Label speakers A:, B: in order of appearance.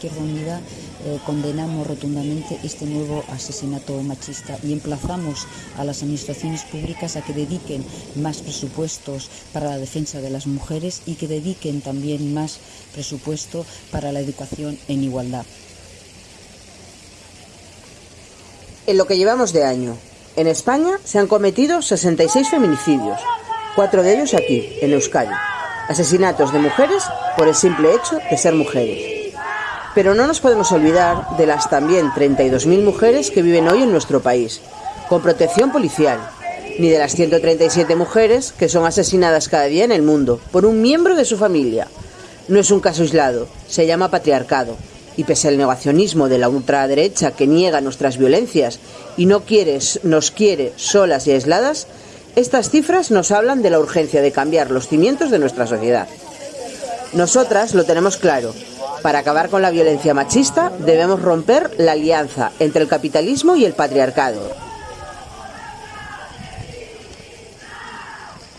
A: Izquierda Unida eh, condenamos rotundamente este nuevo asesinato machista y emplazamos a las administraciones públicas a que dediquen más presupuestos para la defensa de las mujeres y que dediquen también más presupuesto para la educación en igualdad.
B: En lo que llevamos de año, en España se han cometido 66 feminicidios, cuatro de ellos aquí, en Euskadi. Asesinatos de mujeres por el simple hecho de ser mujeres. Pero no nos podemos olvidar de las también 32.000 mujeres que viven hoy en nuestro país, con protección policial, ni de las 137 mujeres que son asesinadas cada día en el mundo por un miembro de su familia. No es un caso aislado, se llama patriarcado. Y pese al negacionismo de la ultraderecha que niega nuestras violencias y no quiere, nos quiere solas y aisladas, estas cifras nos hablan de la urgencia de cambiar los cimientos de nuestra sociedad. Nosotras lo tenemos claro, para acabar con la violencia machista debemos romper la alianza entre el capitalismo y el patriarcado.